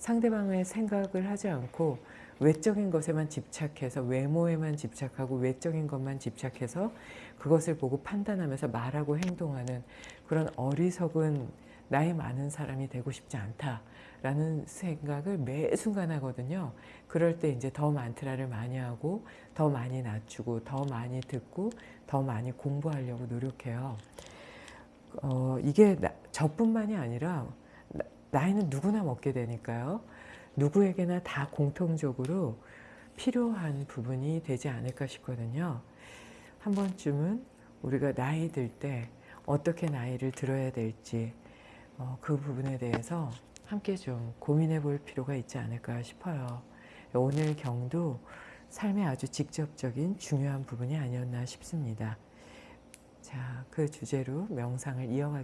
상대방의 생각을 하지 않고 외적인 것에만 집착해서 외모에만 집착하고 외적인 것만 집착해서 그것을 보고 판단하면서 말하고 행동하는 그런 어리석은 나이 많은 사람이 되고 싶지 않다라는 생각을 매 순간 하거든요. 그럴 때 이제 더 만트라를 많이 하고 더 많이 낮추고 더 많이 듣고 더 많이 공부하려고 노력해요. 어, 이게 나, 저뿐만이 아니라 나, 나이는 누구나 먹게 되니까요. 누구에게나 다 공통적으로 필요한 부분이 되지 않을까 싶거든요. 한 번쯤은 우리가 나이 들 때 어떻게 나이를 들어야 될지 어, 그 부분에 대해서 함께 좀 고민해 볼 필요가 있지 않을까 싶어요. 오늘 경도 삶의 아주 직접적인 중요한 부분이 아니었나 싶습니다. 자, 그 주제로 명상을 이어가겠습니다.